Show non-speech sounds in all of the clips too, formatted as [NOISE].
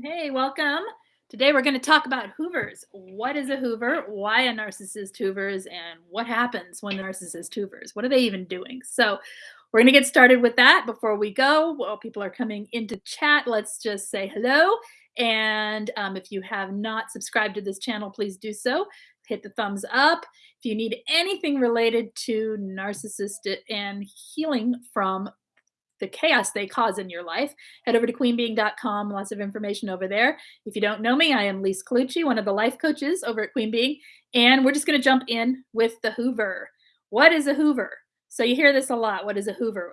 Hey, welcome. Today we're going to talk about Hoovers. What is a Hoover? Why a narcissist Hoovers? And what happens when the narcissist Hoovers? What are they even doing? So, we're going to get started with that. Before we go, while people are coming into chat, let's just say hello. And um, if you have not subscribed to this channel, please do so. Hit the thumbs up. If you need anything related to narcissist and healing from the chaos they cause in your life, head over to queenbeeing.com. Lots of information over there. If you don't know me, I am Lise Colucci, one of the life coaches over at Queen Beeing, and we're just going to jump in with the Hoover. What is a Hoover? So you hear this a lot. What is a Hoover?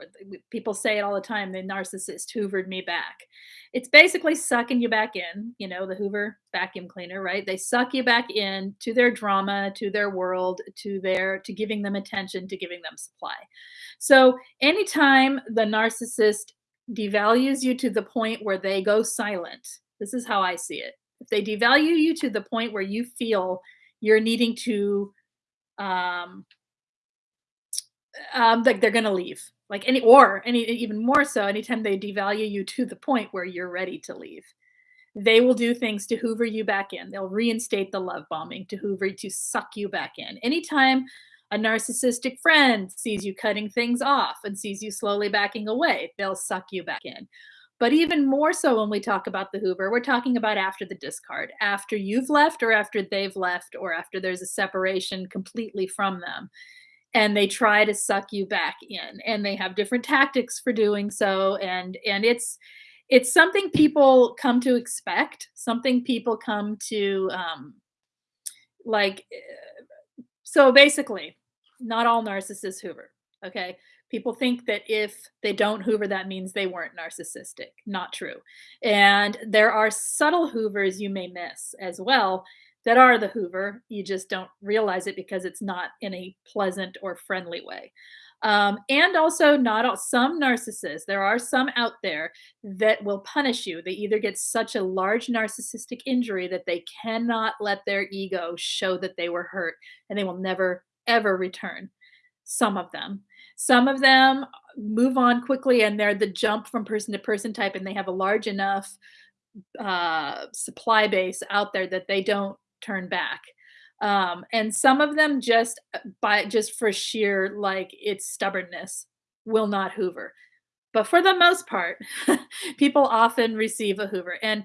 People say it all the time. The narcissist hoovered me back. It's basically sucking you back in, you know, the Hoover vacuum cleaner, right? They suck you back in to their drama, to their world, to their to giving them attention, to giving them supply. So anytime the narcissist devalues you to the point where they go silent, this is how I see it. If they devalue you to the point where you feel you're needing to um, um, like they're gonna leave. Like any or any even more so, anytime they devalue you to the point where you're ready to leave. They will do things to hoover you back in. They'll reinstate the love bombing to hoover to suck you back in. Anytime a narcissistic friend sees you cutting things off and sees you slowly backing away, they'll suck you back in. But even more so when we talk about the Hoover, we're talking about after the discard, after you've left or after they've left or after there's a separation completely from them and they try to suck you back in and they have different tactics for doing so and and it's it's something people come to expect something people come to um like eh, so basically not all narcissists hoover okay? People think that if they don't hoover that means they weren't narcissistic not true. And there are subtle hoovers you may miss as well that are the Hoover. You just don't realize it because it's not in a pleasant or friendly way. Um, and also, not all, some narcissists, there are some out there that will punish you. They either get such a large narcissistic injury that they cannot let their ego show that they were hurt and they will never, ever return. Some of them. Some of them move on quickly and they're the jump from person to person type and they have a large enough uh, supply base out there that they don't turn back. Um, and some of them just uh, by just for sheer like its stubbornness will not hoover. But for the most part, [LAUGHS] people often receive a hoover. And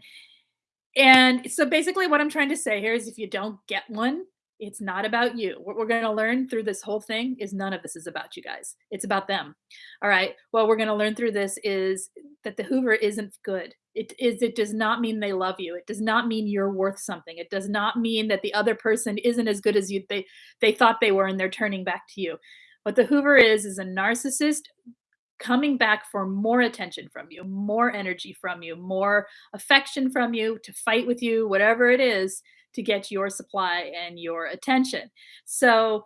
and so basically what I'm trying to say here is if you don't get one, it's not about you. What we're going to learn through this whole thing is none of this is about you guys. It's about them. All right. What we're going to learn through this is that the Hoover isn't good. It is it does not mean they love you. It does not mean you're worth something. It does not mean that the other person isn't as good as you they they thought they were and they're turning back to you. What the Hoover is is a narcissist coming back for more attention from you, more energy from you, more affection from you to fight with you, whatever it is to get your supply and your attention. So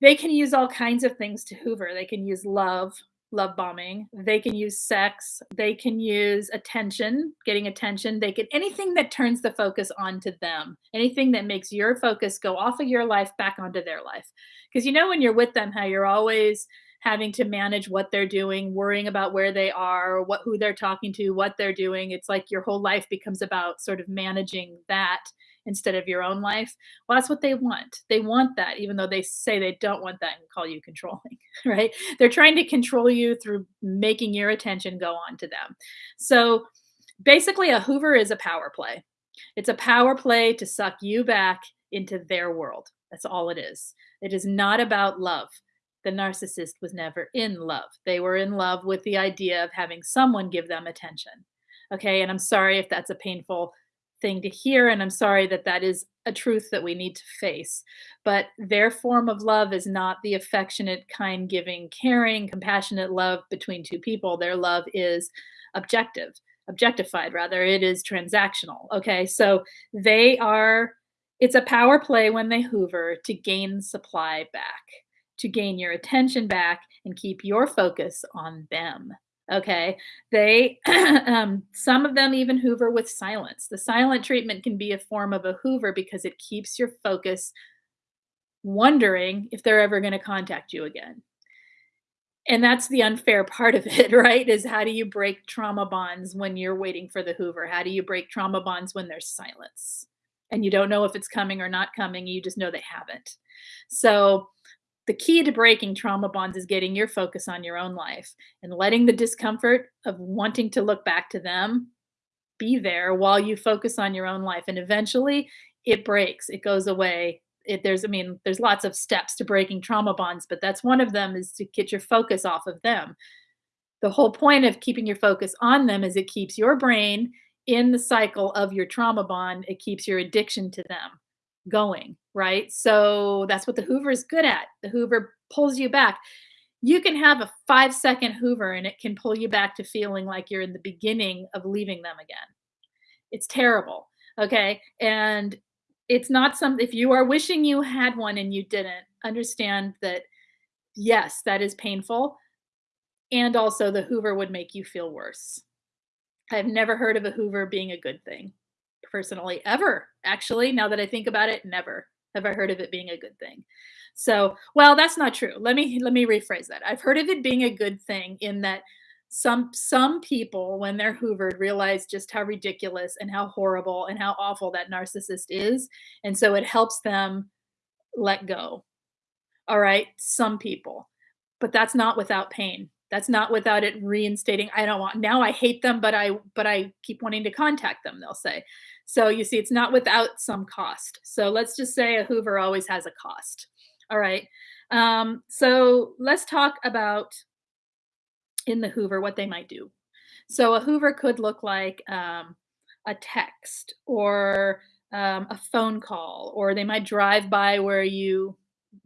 they can use all kinds of things to hoover. They can use love, love bombing. They can use sex. They can use attention, getting attention. They can anything that turns the focus onto them, anything that makes your focus go off of your life back onto their life. Because you know, when you're with them, how you're always having to manage what they're doing, worrying about where they are, what who they're talking to, what they're doing. It's like your whole life becomes about sort of managing that instead of your own life. Well, that's what they want. They want that, even though they say they don't want that and call you controlling, [LAUGHS] right? They're trying to control you through making your attention go on to them. So basically, a Hoover is a power play. It's a power play to suck you back into their world. That's all it is. It is not about love. The narcissist was never in love. They were in love with the idea of having someone give them attention. Okay. And I'm sorry if that's a painful thing to hear. And I'm sorry that that is a truth that we need to face. But their form of love is not the affectionate, kind, giving, caring, compassionate love between two people. Their love is objective, objectified, rather. It is transactional. Okay. So they are, it's a power play when they hoover to gain supply back, to gain your attention back and keep your focus on them. Okay. They, [CLEARS THROAT] um, some of them even hoover with silence. The silent treatment can be a form of a hoover because it keeps your focus wondering if they're ever going to contact you again. And that's the unfair part of it, [LAUGHS] right? Is how do you break trauma bonds when you're waiting for the Hoover? How do you break trauma bonds when there's silence? And you don't know if it's coming or not coming, you just know they haven't. So, the key to breaking trauma bonds is getting your focus on your own life and letting the discomfort of wanting to look back to them be there while you focus on your own life. And eventually it breaks, it goes away. It, there's, I mean, there's lots of steps to breaking trauma bonds, but that's one of them is to get your focus off of them. The whole point of keeping your focus on them is it keeps your brain in the cycle of your trauma bond. It keeps your addiction to them going, right? So that's what the Hoover is good at. The Hoover pulls you back. You can have a five second Hoover and it can pull you back to feeling like you're in the beginning of leaving them again. It's terrible. Okay. And it's not something, if you are wishing you had one and you didn't, understand that yes, that is painful. And also, the Hoover would make you feel worse. I've never heard of a Hoover being a good thing personally ever. Actually, now that I think about it, never have I heard of it being a good thing. So, well, that's not true. Let me let me rephrase that. I've heard of it being a good thing in that some some people when they're hoovered realize just how ridiculous and how horrible and how awful that narcissist is, and so it helps them let go. All right, some people. But that's not without pain. That's not without it reinstating, I don't want now I hate them, but I but I keep wanting to contact them, they'll say. So you see, it's not without some cost. So let's just say a Hoover always has a cost. All right. Um, so let's talk about in the Hoover what they might do. So a Hoover could look like um, a text or um, a phone call, or they might drive by where you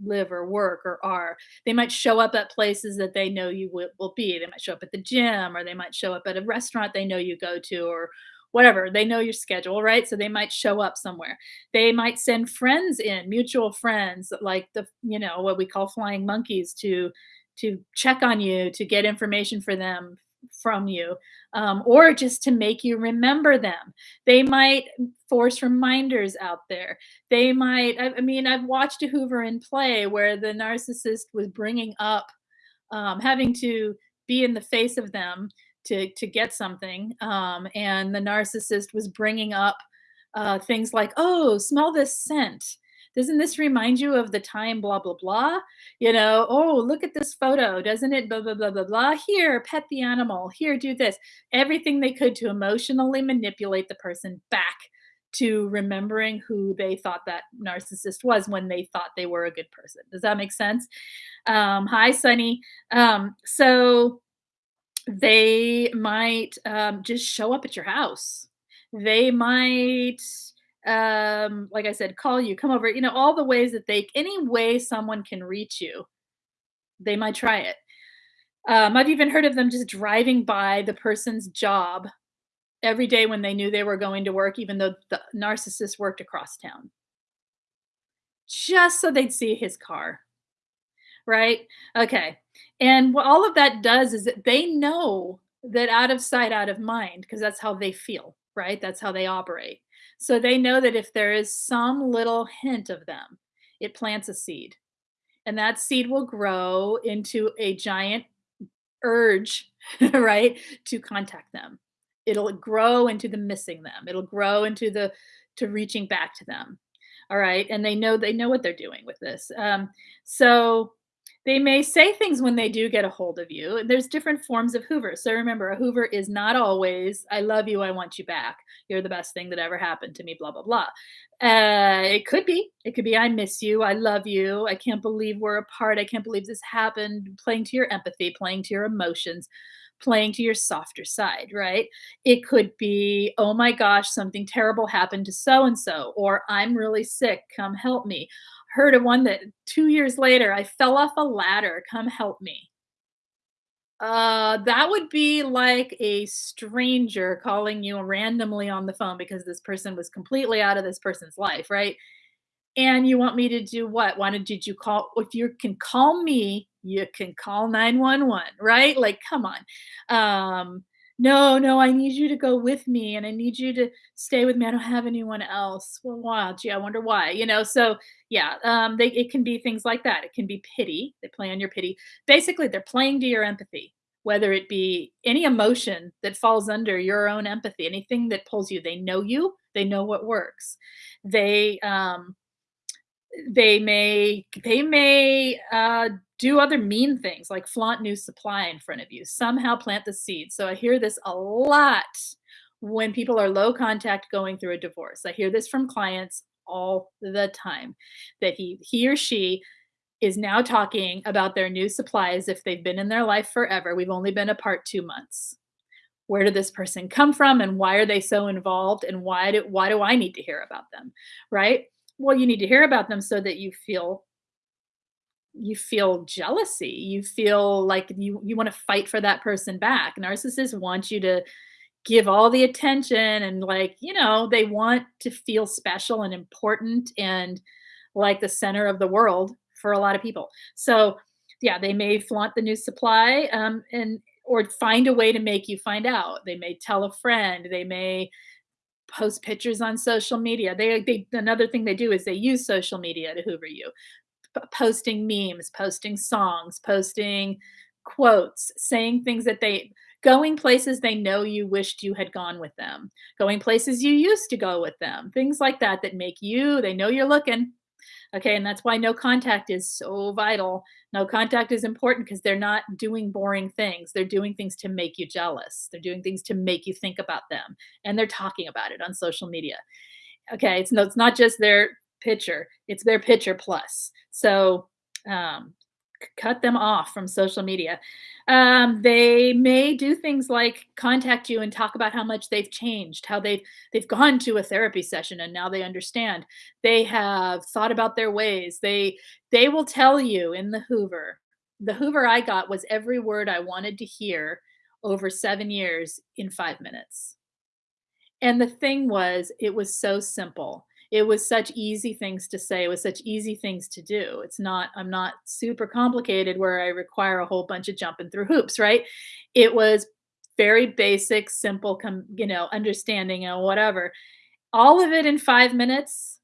live or work or are. They might show up at places that they know you will, will be. They might show up at the gym, or they might show up at a restaurant they know you go to, or whatever they know your schedule right so they might show up somewhere they might send friends in mutual friends like the you know what we call flying monkeys to to check on you to get information for them from you um, or just to make you remember them. They might force reminders out there. They might I, I mean i've watched a hoover in play where the narcissist was bringing up um, having to be in the face of them to to get something um, and the narcissist was bringing up uh, things like oh smell this scent doesn't this remind you of the time blah blah blah? You know oh look at this photo doesn't it? Blah blah blah blah blah. Here pet the animal. Here do this. Everything they could to emotionally manipulate the person back to remembering who they thought that narcissist was when they thought they were a good person. Does that make sense? Um, hi sunny. Um, so they might um, just show up at your house. They might, um, like I said, call you, come over, you know, all the ways that they, any way someone can reach you, they might try it. Um, I've even heard of them just driving by the person's job every day when they knew they were going to work, even though the narcissist worked across town, just so they'd see his car. Right? Okay. And what all of that does is that they know that out of sight, out of mind, because that's how they feel, right? That's how they operate. So they know that if there is some little hint of them, it plants a seed. And that seed will grow into a giant urge, [LAUGHS] right, to contact them. It'll grow into the missing them. It'll grow into the to reaching back to them. All right. And they know they know what they're doing with this. Um, so they may say things when they do get a hold of you. There's different forms of Hoover. So remember, a Hoover is not always, I love you, I want you back. You're the best thing that ever happened to me, blah, blah, blah. Uh, it could be. It could be, I miss you, I love you, I can't believe we're apart, I can't believe this happened, playing to your empathy, playing to your emotions playing to your softer side, right? It could be, oh my gosh, something terrible happened to so and so, or I'm really sick, come help me heard of one that two years later, I fell off a ladder. Come help me. Uh, that would be like a stranger calling you randomly on the phone because this person was completely out of this person's life, right? And you want me to do what? Why did you call? If you can call me, you can call 911, right? Like, come on. Um, "No, no, I need you to go with me, and I need you to stay with me, I don't have anyone else." "Well, wow, gee, I wonder why," you know? So, yeah, um, they it can be things like that, it can be pity, they play on your pity. Basically, they're playing to your empathy, whether it be any emotion that falls under your own empathy, anything that pulls you, they know you, they know what works. They, um they may they may, uh, do other mean things, like flaunt new supply in front of you, somehow plant the seed. So I hear this a lot when people are low contact going through a divorce. I hear this from clients all the time, that he he or she is now talking about their new supply as if they've been in their life forever, we've only been apart 2 months. Where did this person come from, and why are they so involved, and why do why do I need to hear about them, right? Well, you need to hear about them so that you feel you feel jealousy, you feel like you you wanna fight for that person back. Narcissists want you to give all the attention and, like, you know, they want to feel special and important and like the center of the world for a lot of people. So, yeah, they may flaunt the new supply, um, and or find a way to make you find out. They may tell a friend, they may post pictures on social media. They they another thing they do is they use social media to hoover you. P posting memes, posting songs, posting quotes, saying things that they going places they know you wished you had gone with them, going places you used to go with them, things like that that make you they know you're looking, okay? And that's why no contact is so vital. No contact is important because they're not doing boring things, they're doing things to make you jealous, they're doing things to make you think about them, and they're talking about it on social media. Okay, it's no it's not just their picture, it's their picture plus. So, um, cut them off from social media. Um, they may do things like contact you and talk about how much they've changed, how they've they've gone to a therapy session and now they understand. They have thought about their ways, they they will tell you in the hoover the hoover I got was every word I wanted to hear over 7 years in 5 minutes. And the thing was, it was so simple. It was such easy things to say, it was such easy things to do. It's not I'm not super complicated where I require a whole bunch of jumping through hoops, right? It was very basic, simple, com you know, understanding and whatever. All of it in 5 minutes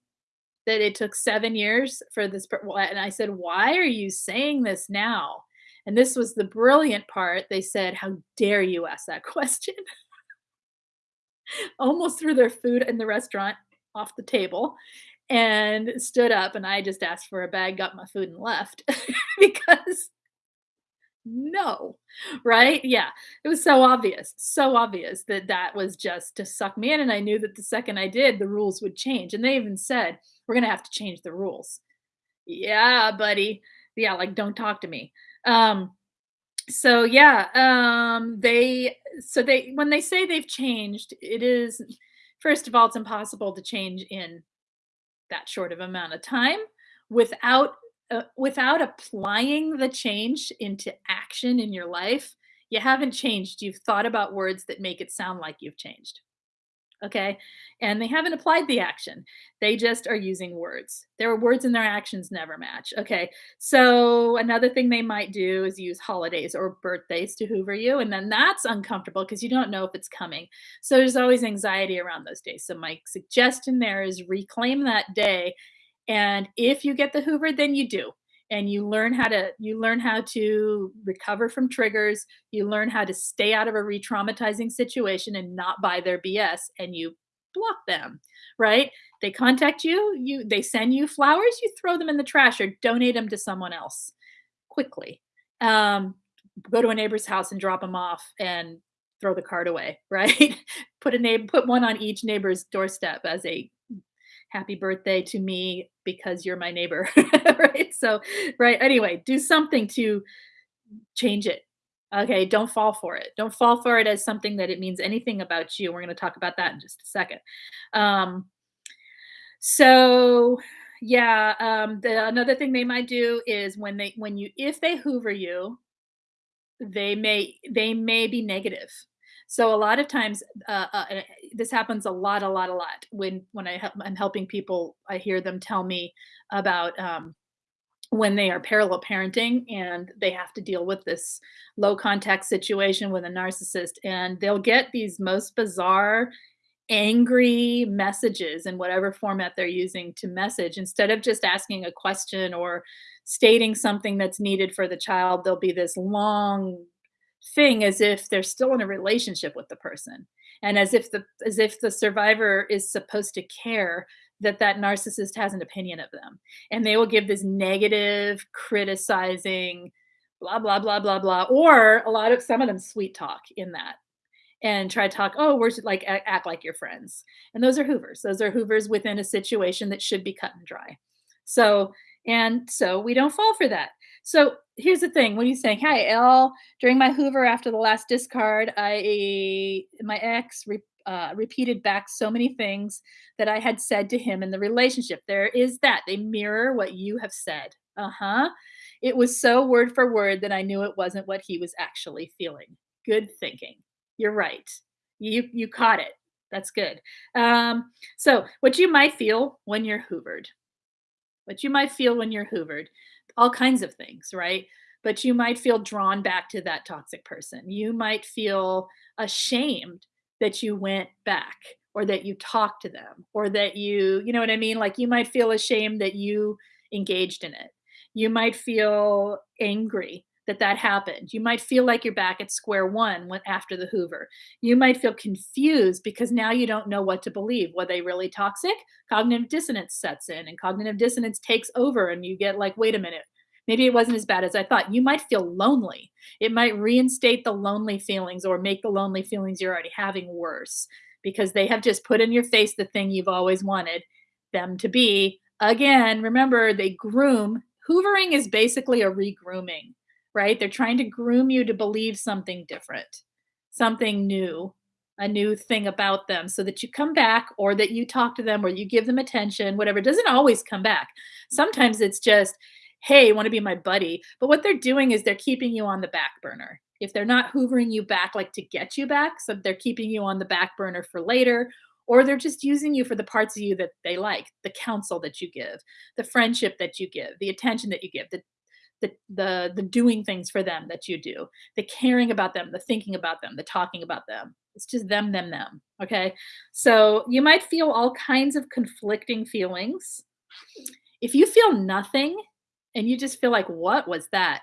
that it took 7 years for this and I said, "Why are you saying this now?" And this was the brilliant part, they said, "How dare you ask that [LAUGHS] question?" Almost threw their food in the restaurant off the table and stood up, and I just asked for a bag, got my food, and left [LAUGHS] because no, right? Yeah, it was so obvious, so obvious that that was just to suck me in, and I knew that the second I did, the rules would change, and they even said, "We're gonna have to change the rules." "Yeah, buddy." Yeah, like, "Don't talk to me." Um, so, yeah, um, they so they when they say they've changed, it is first of all, it's impossible to change in that short of amount of time without, uh without applying the change into action in your life, you haven't changed, you've thought about words that make it sound like you've changed, okay? And they haven't applied the action, they just are using words. Their words and their actions never match, okay? So, another thing they might do is use holidays or birthdays to hoover you, and then that's uncomfortable because you don't know if it's coming. So, there's always anxiety around those days. So, my suggestion there is reclaim that day, and if you get the hoover, then you do, and you learn how to you learn how to recover from triggers, you learn how to stay out of a retraumatizing situation and not buy their BS, and you block them, right? They contact you, you they send you flowers, you throw them in the trash or donate them to someone else quickly. Um, go to a neighbor's house and drop them off and throw the card away, [LAUGHS] right? Put a name put one on each neighbor's doorstep as a happy birthday to me because you're my neighbor, [LAUGHS] right? So, right, anyway, do something to change it, okay? Don't fall for it. Don't fall for it as something that it means anything about you, we're gonna talk about that in just a second. Um so, yeah, um, the another thing they might do is when they when you if they hoover you, they may they may be negative. So, a lot of times, uh uh, eh this happens a lot, a lot, a lot when when I I'm helping people, I hear them tell me about, um when they are parallel parenting and they have to deal with this low contact situation with a narcissist and they'll get these most bizarre angry messages in whatever format they're using to message. Instead of just asking a question or stating something that's needed for the child there'll be this long thing as if they're still in a relationship with the person and as if the as if the survivor is supposed to care that that narcissist has an opinion of them and they will give this negative criticizing blah blah blah blah blah or a lot of some of them sweet talk in that and try to talk oh we're like act like your friends and those are hoovers. Those are hoovers within a situation that should be cut and dry. So and so we don't fall for that so here's the thing when you saying hi l during my hoover after the last discard i my ex re, uh, repeated back so many things that i had said to him in the relationship. There is that they mirror what you have said. Uh-huh. It was so word for word that i knew it wasn't what he was actually feeling. Good thinking. You're right. You you caught it. That's good. Um, so what you might feel when you're hoovered, what you might feel when you're hoovered, all kinds of things, right? But you might feel drawn back to that toxic person. You might feel ashamed that you went back or that you talked to them or that you, you know what I mean? Like you might feel ashamed that you engaged in it. You might feel angry that that happened. You might feel like you're back at square one when, after the Hoover. You might feel confused because now you don't know what to believe. Were they really toxic? Cognitive dissonance sets in, and cognitive dissonance takes over, and you get like, wait a minute, maybe it wasn't as bad as I thought. You might feel lonely. It might reinstate the lonely feelings or make the lonely feelings you're already having worse because they have just put in your face the thing you've always wanted them to be. Again, remember, they groom. Hoovering is basically a regrooming right? They're trying to groom you to believe something different, something new, a new thing about them so that you come back or that you talk to them or you give them attention, whatever. It doesn't always come back. Sometimes it's just, hey, want to be my buddy? But what they're doing is they're keeping you on the back burner. If they're not hoovering you back like to get you back, so they're keeping you on the back burner for later, or they're just using you for the parts of you that they like the counsel that you give the friendship that you give the attention that you give the the the the doing things for them that you do the caring about them the thinking about them the talking about them. It's just them them them okay? So you might feel all kinds of conflicting feelings. If you feel nothing and you just feel like what was that?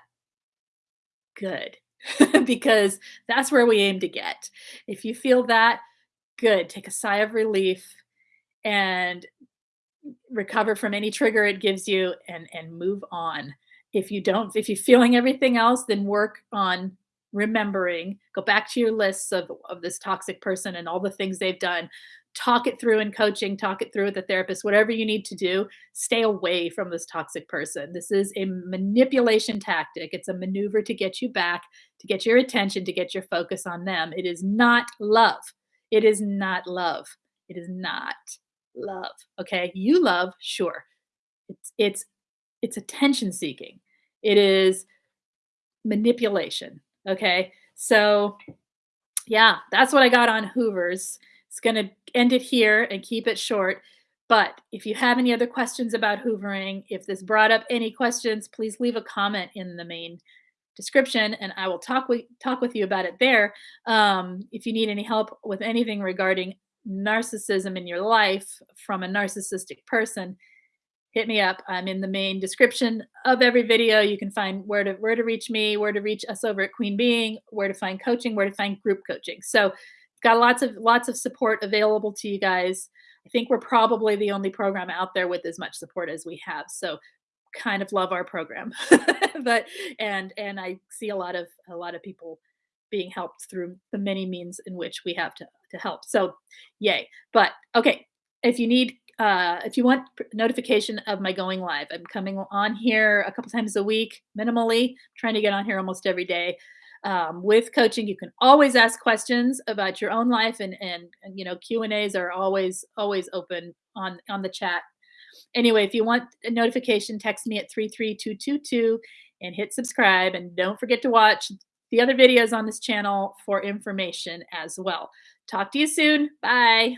Good [LAUGHS] because that's where we aim to get. If you feel that good take a sigh of relief and recover from any trigger it gives you and and move on if you don't if you're feeling everything else then work on remembering go back to your lists of, of this toxic person and all the things they've done. Talk it through in coaching talk it through with the therapist whatever you need to do stay away from this toxic person. This is a manipulation tactic. It's a maneuver to get you back to get your attention to get your focus on them. It is not love. It is not love. It is not love okay? You love sure. It's it's it's attention seeking. It is manipulation. Okay. So, yeah, that's what I got on Hoovers. It's going to end it here and keep it short. But if you have any other questions about hoovering, if this brought up any questions, please leave a comment in the main description and I will talk with talk with you about it there. Um, if you need any help with anything regarding narcissism in your life from a narcissistic person, hit me up. I'm in the main description of every video. You can find where to where to reach me, where to reach us over at Queen Beeing, where to find coaching, where to find group coaching. So got lots of lots of support available to you guys. I think we're probably the only program out there with as much support as we have. So kind of love our program. [LAUGHS] but and and I see a lot of a lot of people being helped through the many means in which we have to to help. So yay. But okay, if you need uh, if you want notification of my going live, I'm coming on here a couple times a week, minimally, trying to get on here almost every day. Um, with coaching, you can always ask questions about your own life, and and, and you know Q and A's are always always open on on the chat. Anyway, if you want a notification, text me at three three two two two and hit subscribe, and don't forget to watch the other videos on this channel for information as well. Talk to you soon. Bye.